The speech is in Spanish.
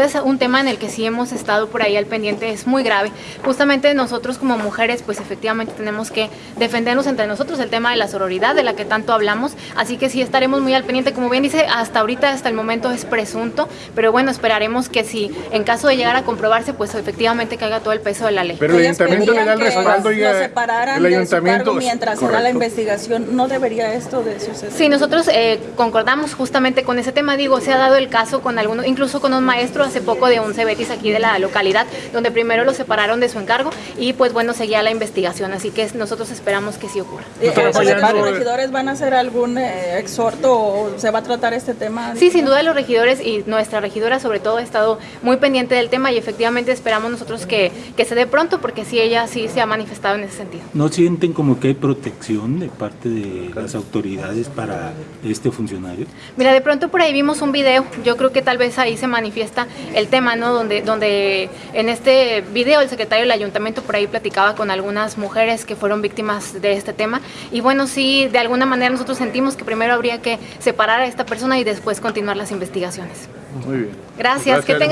Es un tema en el que sí hemos estado por ahí al pendiente, es muy grave. Justamente nosotros como mujeres, pues efectivamente tenemos que defendernos entre nosotros el tema de la sororidad, de la que tanto hablamos, así que sí estaremos muy al pendiente. Como bien dice, hasta ahorita, hasta el momento es presunto, pero bueno, esperaremos que si en caso de llegar a comprobarse, pues efectivamente caiga todo el peso de la ley. Pero el ayuntamiento le da el respaldo y lo separaran el de su ayuntamiento mientras se da la investigación. ¿No debería esto de suceder? Sí, nosotros eh, concordamos justamente con ese tema, digo, se ha dado el caso con algunos, incluso con un maestro hace poco de un Cebetis aquí de la localidad, donde primero lo separaron de su encargo y pues bueno, seguía la investigación, así que nosotros esperamos que sí ocurra. Eh, eh, ¿Los regidores van a hacer algún eh, exhorto o se va a tratar este tema? Sí, sin duda los regidores y nuestra regidora sobre todo ha estado muy pendiente del tema y efectivamente esperamos nosotros que, que se dé pronto porque sí, ella sí se ha manifestado en ese sentido. ¿No sienten como que hay protección de parte de las autoridades para este funcionario? Mira, de pronto por ahí vimos un video, yo creo que tal vez ahí se manifiesta el tema, ¿no? Donde, donde en este video el secretario del ayuntamiento por ahí platicaba con algunas mujeres que fueron víctimas de este tema y bueno, sí, de alguna manera nosotros sentimos que primero habría que separar a esta persona y después continuar las investigaciones. Muy bien. Gracias, que tengan